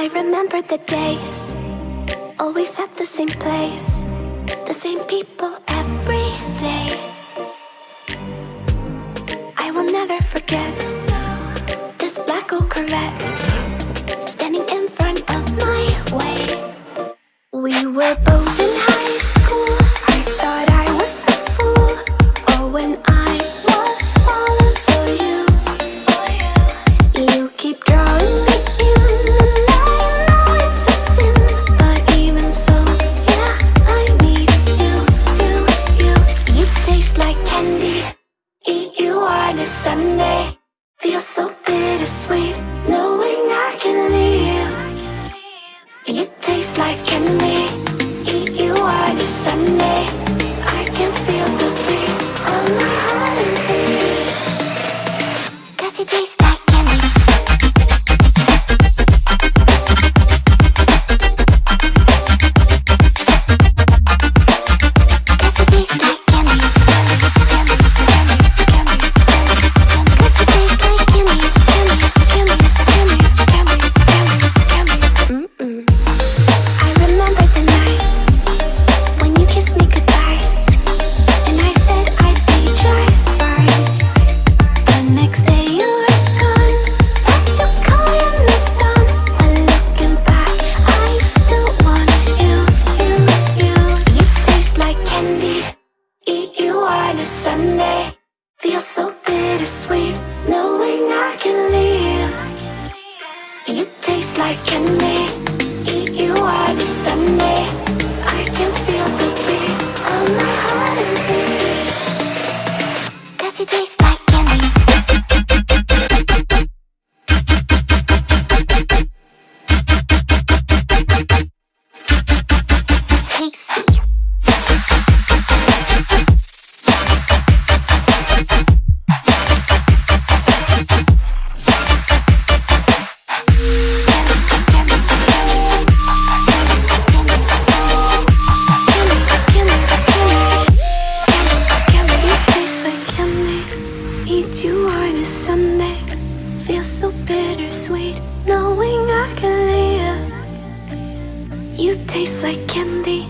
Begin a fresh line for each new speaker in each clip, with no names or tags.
I remember the days Always at the same place The same people every On a Sunday. Feels so bittersweet Knowing I can leave You taste like candy. Eat you on a Sunday. I can feel the beat of my heart. It beats Cause you taste on a Sunday. Feel so bittersweet Knowing I can leave And You taste like candy. Eat you on a Sunday. I can feel the beat of my heart it beats Cause you taste like candy? Tasty Eat you on a Sunday. Feel so bittersweet Knowing I can leave You taste like candy.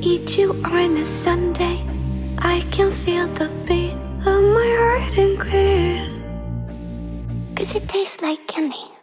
Eat you on a Sunday. I can feel the beat of my heart increase. Cause it tastes like candy